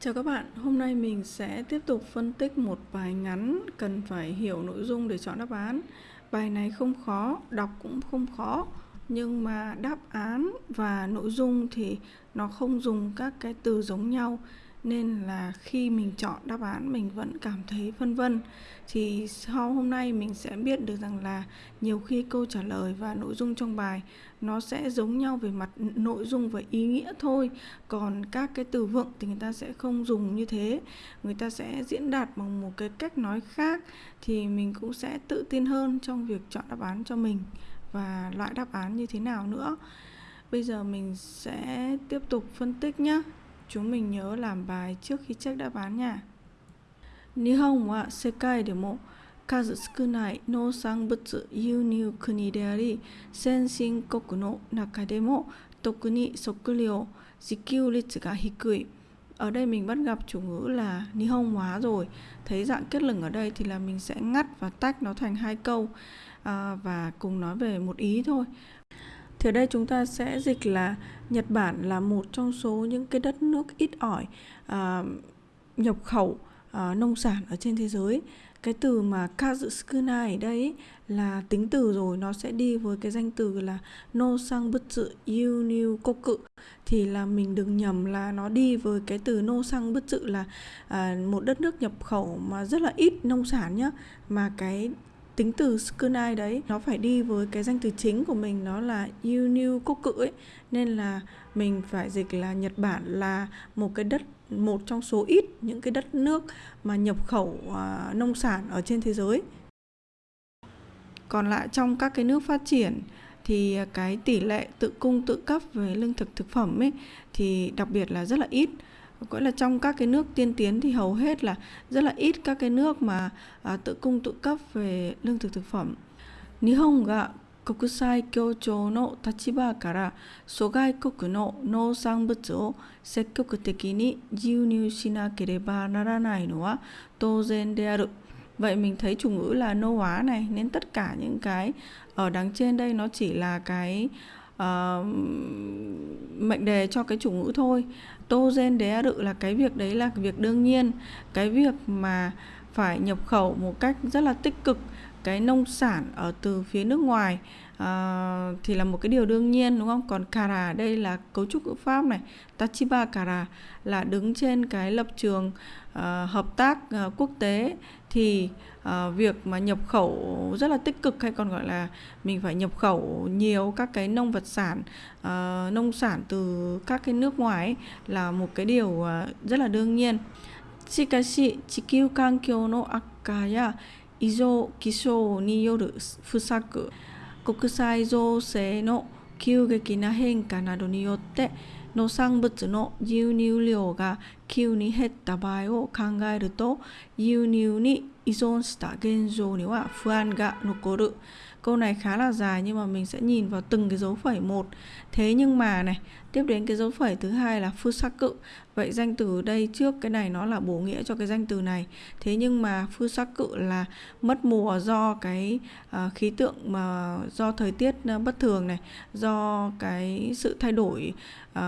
Chào các bạn, hôm nay mình sẽ tiếp tục phân tích một bài ngắn cần phải hiểu nội dung để chọn đáp án. Bài này không khó, đọc cũng không khó, nhưng mà đáp án và nội dung thì nó không dùng các cái từ giống nhau nên là khi mình chọn đáp án, mình vẫn cảm thấy phân vân. Thì sau hôm nay mình sẽ biết được rằng là nhiều khi câu trả lời và nội dung trong bài nó sẽ giống nhau về mặt nội dung và ý nghĩa thôi. Còn các cái từ vựng thì người ta sẽ không dùng như thế. Người ta sẽ diễn đạt bằng một cái cách nói khác thì mình cũng sẽ tự tin hơn trong việc chọn đáp án cho mình và loại đáp án như thế nào nữa. Bây giờ mình sẽ tiếp tục phân tích nhé chúng mình nhớ làm bài trước khi check đáp án nha. Nihon wa sekai de mo kazu sukunai no sanbutsu kuni de ari senshin no naka de mo toku ni sokuryo jikyu ritsu ga hikui. Ở đây mình bắt gặp chủ ngữ là Nihon hóa rồi. Thấy dạng kết lửng ở đây thì là mình sẽ ngắt và tách nó thành hai câu à, và cùng nói về một ý thôi. Thì ở đây chúng ta sẽ dịch là Nhật Bản là một trong số những cái đất nước ít ỏi à, nhập khẩu à, nông sản ở trên thế giới. Cái từ mà Kazusukunai ở đây là tính từ rồi nó sẽ đi với cái danh từ là no sang butsu yuniu koku thì là mình đừng nhầm là nó đi với cái từ no sang butsu là à, một đất nước nhập khẩu mà rất là ít nông sản nhá mà cái tính từ Skunai đấy nó phải đi với cái danh từ chính của mình nó là Uniu Quốc cự ấy. Nên là mình phải dịch là Nhật Bản là một cái đất một trong số ít những cái đất nước mà nhập khẩu uh, nông sản ở trên thế giới. Còn lại trong các cái nước phát triển thì cái tỷ lệ tự cung tự cấp về lương thực thực phẩm ấy thì đặc biệt là rất là ít gọi là trong các cái nước tiên tiến thì hầu hết là rất là ít các cái nước mà à, tự cung tự cấp về lương thực thực phẩm. Nihon ga 国際協調の立場から諸外国の農産物を積極的に輸入しなければならないのは当然である。Vậy mình thấy chủ ngữ là nô hóa này nên tất cả những cái ở đằng trên đây nó chỉ là cái uh, mệnh đề cho cái chủ ngữ thôi. Tô gen đế rự là cái việc đấy là việc đương nhiên. Cái việc mà phải nhập khẩu một cách rất là tích cực cái nông sản ở từ phía nước ngoài. uh, thì là một cái điều đương nhiên đúng không còn kara đây là cấu trúc ngữ pháp này tachiba kara là đứng trên cái lập trường uh, hợp tác uh, quốc tế thì uh, việc mà nhập khẩu rất là tích cực hay còn gọi là mình phải nhập khẩu nhiều các cái nông vật sản uh, nông sản từ các cái nước ngoài ấy, là một cái điều uh, rất là đương nhiên しかし地球環境の悪化や異常気象による不作 国際情勢の急激な変化などによって農産物の輸入量が急に減った場合を考えると輸入に依存した現状には不安が残る。Câu này khá là dài nhưng mà mình sẽ nhìn vào từng cái dấu phẩy một. Thế nhưng mà này, tiếp đến cái dấu phẩy thứ hai là fusaku cự. Vậy danh từ đây trước cái này nó là bổ nghĩa cho cái danh từ này. Thế nhưng mà fusaku cự là mất mùa do cái uh, khí tượng mà do thời tiết uh, bất thường này, do cái sự thay đổi uh,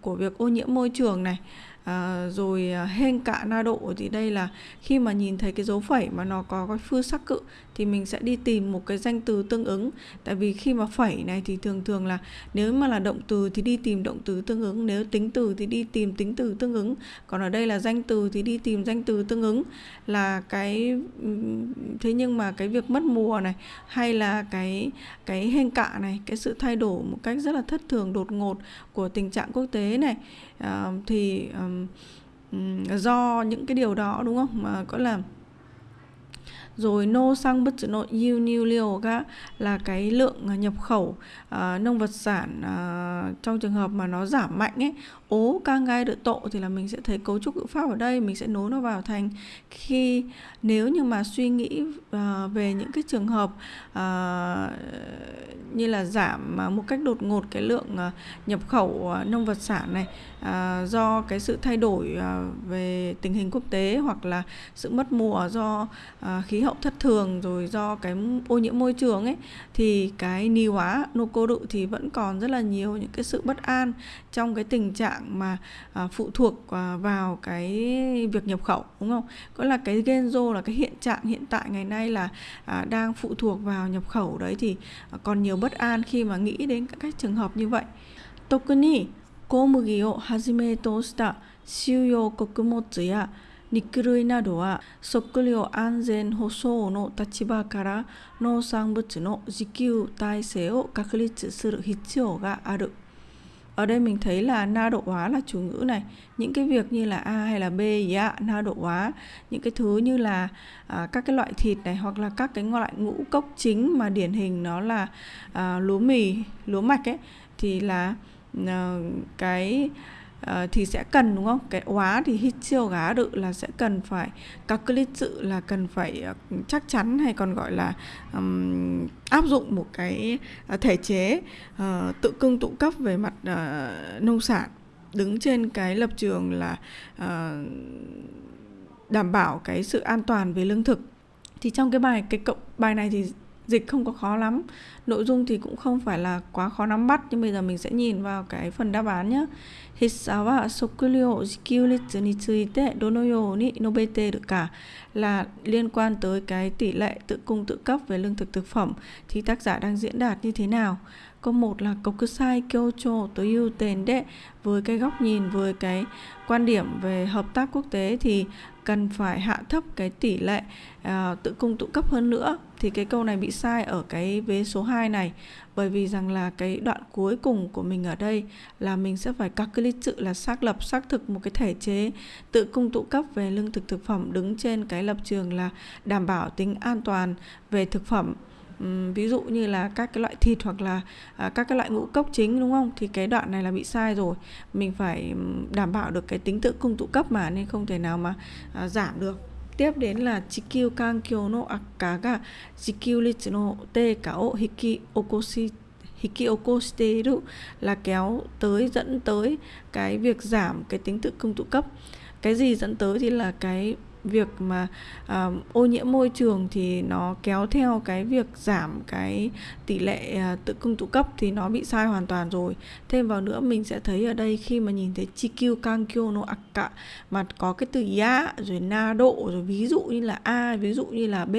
của việc ô nhiễm môi trường này à, rồi hen hên cạ na độ thì đây là khi mà nhìn thấy cái dấu phẩy mà nó có cái phương sắc cự thì mình sẽ đi tìm một cái danh từ tương ứng. Tại vì khi mà phẩy này thì thường thường là nếu mà là động từ thì đi tìm động từ tương ứng nếu tính từ thì đi tìm tính từ tương ứng. Còn ở đây là danh từ thì đi tìm danh từ tương ứng là cái thế nhưng mà cái việc mất mùa này hay là cái cái hên cạ này cái sự thay đổi một cách rất là thất thường đột ngột của tình trạng quốc tế này uh, thì um, do những cái điều đó đúng không? Mà có là rồi nô sang bất nội yêu niu liều ga là cái lượng à, nhập khẩu uh, nông vật sản uh, trong trường hợp mà nó giảm mạnh ấy ố ca ngai đợi tộ thì là mình sẽ thấy cấu trúc ngữ pháp ở đây mình sẽ nối nó vào thành khi nếu như mà suy nghĩ uh, về những cái trường hợp uh, như là giảm một cách đột ngột cái lượng uh, nhập khẩu uh, nông vật sản này uh, do cái sự thay đổi uh, về tình hình quốc tế hoặc là sự mất mùa do uh, khí hậu thất thường rồi do cái ô nhiễm môi trường ấy thì cái ni hóa nô cô đự thì vẫn còn rất là nhiều những cái sự bất an trong cái tình trạng trạng mà à, phụ thuộc à, vào cái việc nhập khẩu đúng không? Có là cái genzo là cái hiện trạng hiện tại ngày nay là à, đang phụ thuộc vào nhập khẩu đấy thì à, còn nhiều bất an khi mà nghĩ đến các trường hợp như vậy. 特に小麦をはじめとした収容穀物や肉類などは食料安全保障の立場から農産物の自給体制を確立する必要がある。 Ở đây mình thấy là na độ hóa là chủ ngữ này. Những cái việc như là a hay là b dạ na độ hóa. Những cái thứ như là à, các cái loại thịt này hoặc là các cái loại ngũ cốc chính mà điển hình nó là à, lúa mì lúa mạch ấy thì là à, cái uh, thì sẽ cần đúng không? Cái hóa thì hít siêu gá đự là sẽ cần phải các clip sự là cần phải uh, chắc chắn hay còn gọi là um, áp dụng một cái uh, thể chế uh, tự cưng tụ cấp về mặt uh, nông sản đứng trên cái lập trường là uh, đảm bảo cái sự an toàn về lương thực. Thì trong cái bài cái cộng bài này thì dịch không có khó lắm. Nội dung thì cũng không phải là quá khó nắm bắt, nhưng bây giờ mình sẽ nhìn vào cái phần đáp án nhé. Hissa wa sokuryo shikyuritsu ni tsuite, dono ni nobete được cả là liên quan tới cái tỷ lệ tự cung tự cấp về lương thực thực phẩm. Thì tác giả đang diễn đạt như thế nào? Câu một là kokusai kyocho tối ưu tên đệ với cái góc nhìn với cái quan điểm về hợp tác quốc tế thì cần phải hạ thấp cái tỷ lệ uh, tự cung tự cấp hơn nữa. Thì cái câu này bị sai ở cái vế số 2 này. Bởi vì rằng là cái đoạn cuối cùng của mình ở đây là mình sẽ phải calculate sự là xác lập xác thực một cái thể chế tự cung tự cấp về lương thực thực phẩm đứng trên cái lập trường là đảm bảo tính an toàn về thực phẩm ví dụ như là các cái loại thịt hoặc là à, các cái loại ngũ cốc chính đúng không? Thì cái đoạn này là bị sai rồi. Mình phải đảm bảo được cái tính tự cung tụ cấp mà nên không thể nào mà à, giảm được. Tiếp đến là chikyu kankyo no akaga chikyu ritsu no teika o hiki okoshi hiki okoshiteru là kéo tới dẫn tới cái việc giảm cái tính tự cung tụ cấp. Cái gì dẫn tới thì là cái việc mà uh, ô nhiễm môi trường thì nó kéo theo cái việc giảm cái tỷ lệ uh, tự cung tự cấp thì nó bị sai hoàn toàn rồi. Thêm vào nữa mình sẽ thấy ở đây khi mà nhìn thấy chikyu kankyo no akka mà có cái từ ya rồi na độ rồi ví dụ như là a ví dụ như là b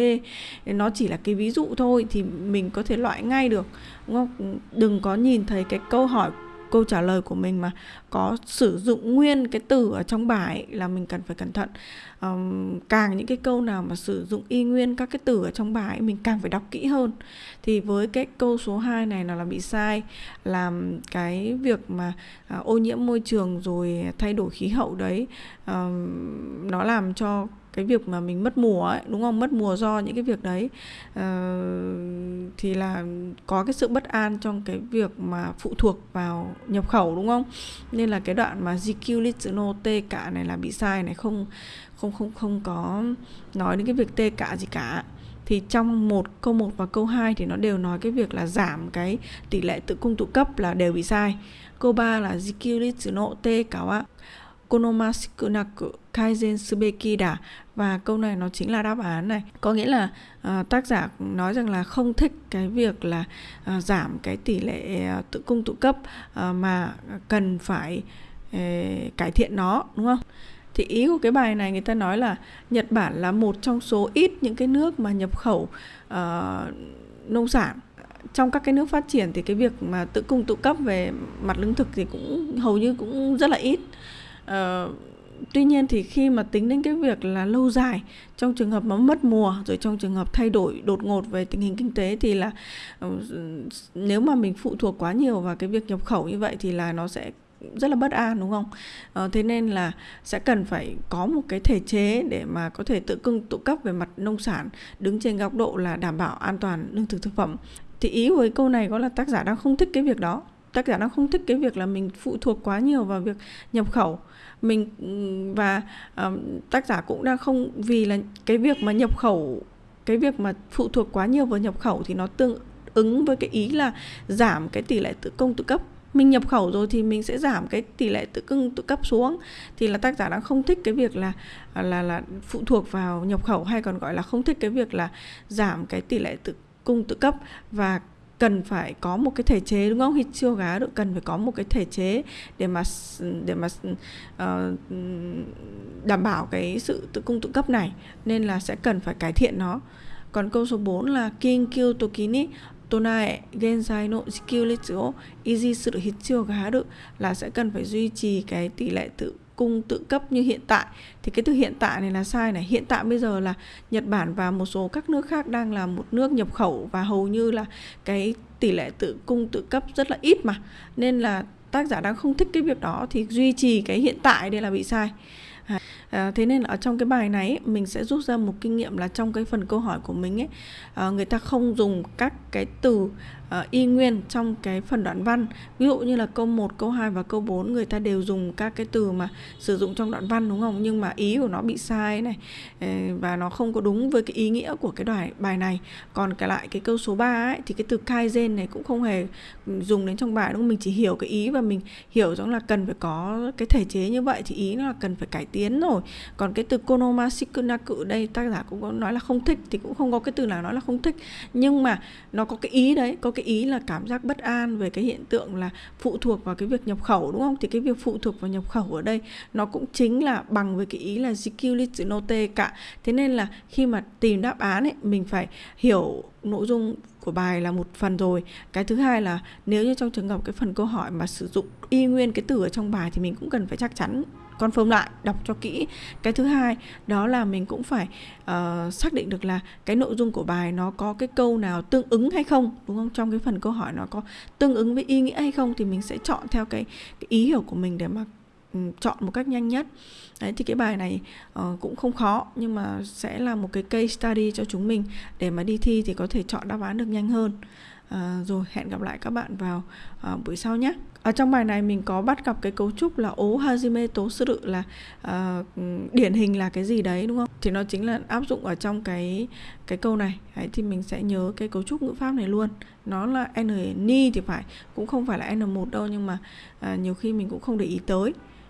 nó chỉ là cái ví dụ thôi thì mình có thể loại ngay được. Đúng không? Đừng có nhìn thấy cái câu hỏi câu trả lời của mình mà có sử dụng nguyên cái từ ở trong bài là mình cần phải cẩn thận. Um, càng những cái câu nào mà sử dụng y nguyên các cái từ ở trong bài mình càng phải đọc kỹ hơn. Thì với cái câu số 2 này là là bị sai làm cái việc mà uh, ô nhiễm môi trường rồi thay đổi khí hậu đấy um, nó làm cho cái việc mà mình mất mùa ấy đúng không? Mất mùa do những cái việc đấy. Uh, thì là có cái sự bất an trong cái việc mà phụ thuộc vào nhập khẩu đúng không? Nên là cái đoạn mà GQ Litsuno T cả này là bị sai này không không không không có nói đến cái việc T cả gì cả. Thì trong một câu 1 và câu 2 thì nó đều nói cái việc là giảm cái tỷ lệ tự cung tụ cấp là đều bị sai. Câu 3 là GQ Litsuno T cả konomasukunaku kaizen subeki da và câu này nó chính là đáp án này. Có nghĩa là uh, tác giả nói rằng là không thích cái việc là uh, giảm cái tỷ lệ uh, tự cung tự cấp uh, mà cần phải uh, cải thiện nó đúng không? Thì ý của cái bài này người ta nói là Nhật Bản là một trong số ít những cái nước mà nhập khẩu uh, nông sản. Trong các cái nước phát triển thì cái việc mà tự cung tự cấp về mặt lương thực thì cũng hầu như cũng rất là ít uh, tuy nhiên thì khi mà tính đến cái việc là lâu dài trong trường hợp mà mất mùa rồi trong trường hợp thay đổi đột ngột về tình hình kinh tế thì là uh, nếu mà mình phụ thuộc quá nhiều vào cái việc nhập khẩu như vậy thì là nó sẽ rất là bất an đúng không? À, thế nên là sẽ cần phải có một cái thể chế để mà có thể tự cưng tự cấp về mặt nông sản đứng trên góc độ là đảm bảo an toàn lương thực thực phẩm. Thì ý với câu này có là tác giả đang không thích cái việc đó tác giả đang không thích cái việc là mình phụ thuộc quá nhiều vào việc nhập khẩu. Mình và uh, tác giả cũng đang không vì là cái việc mà nhập khẩu cái việc mà phụ thuộc quá nhiều vào nhập khẩu thì nó tương ứng với cái ý là giảm cái tỷ lệ tự công tự cấp. Mình nhập khẩu rồi thì mình sẽ giảm cái tỷ lệ tự cung tự cấp xuống. Thì là tác giả đang không thích cái việc là là là phụ thuộc vào nhập khẩu hay còn gọi là không thích cái việc là giảm cái tỷ lệ tự cung tự cấp. Và cần phải có một cái thể chế đúng không? Chưa gá được cần phải có một cái thể chế để mà để mà uh, đảm bảo cái sự tự cung tự cấp này nên là sẽ cần phải cải thiện nó. Còn câu số 4 là kinkyu toki ni tonae genzai no jikyu easy sự hichio gá được là sẽ cần phải duy trì cái tỷ lệ tự cung tự cấp như hiện tại. Thì cái từ hiện tại này là sai này. Hiện tại bây giờ là Nhật Bản và một số các nước khác đang là một nước nhập khẩu và hầu như là cái tỷ lệ tự cung tự cấp rất là ít mà. Nên là tác giả đang không thích cái việc đó thì duy trì cái hiện tại đây là bị sai. À, à thế nên ở trong cái bài này mình sẽ rút ra một kinh nghiệm là trong cái phần câu hỏi của mình ấy à, người ta không dùng các cái từ uh, y nguyên trong cái phần đoạn văn. Ví dụ như là câu 1, câu 2 và câu 4 người ta đều dùng các cái từ mà sử dụng trong đoạn văn đúng không? Nhưng mà ý của nó bị sai này ờ, và nó không có đúng với cái ý nghĩa của cái đoạn bài này. Còn cái lại cái câu số 3 ấy thì cái từ kaizen này cũng không hề dùng đến trong bài đúng không? Mình chỉ hiểu cái ý và mình hiểu rằng là cần phải có cái thể chế như vậy thì ý nó là cần phải cải tiến rồi. Còn cái từ konoma shikunaku đây tác giả cũng có nói là không thích thì cũng không có cái từ nào nói là không thích. Nhưng mà nó có cái ý đấy có cái cái ý là cảm giác bất an về cái hiện tượng là phụ thuộc vào cái việc nhập khẩu, đúng không? Thì cái việc phụ thuộc vào nhập khẩu ở đây nó cũng chính là bằng với cái ý là Zikyu note cả. Thế nên là khi mà tìm đáp án ấy, mình phải hiểu nội dung của bài là một phần rồi. Cái thứ hai là nếu như trong trường hợp cái phần câu hỏi mà sử dụng y nguyên cái từ ở trong bài thì mình cũng cần phải chắc chắn confirm lại đọc cho kỹ. Cái thứ hai đó là mình cũng phải uh, xác định được là cái nội dung của bài nó có cái câu nào tương ứng hay không đúng không? Trong cái phần câu hỏi nó có tương ứng với ý nghĩa hay không thì mình sẽ chọn theo cái, cái ý hiểu của mình để mà ừ, chọn một cách nhanh nhất. Đấy thì cái bài này uh, cũng không khó nhưng mà sẽ là một cái case study cho chúng mình. Để mà đi thi thì có thể chọn đáp án được nhanh hơn. À, rồi hẹn gặp lại các bạn vào à, buổi sau nhé. Ở trong bài này mình có bắt gặp cái cấu trúc là ố hajime tố sự là à, điển hình là cái gì đấy đúng không? Thì nó chính là áp dụng ở trong cái cái câu này. Đấy, thì mình sẽ nhớ cái cấu trúc ngữ pháp này luôn. Nó là n ni thì phải cũng không phải là n1 đâu nhưng mà à, nhiều khi mình cũng không để ý tới.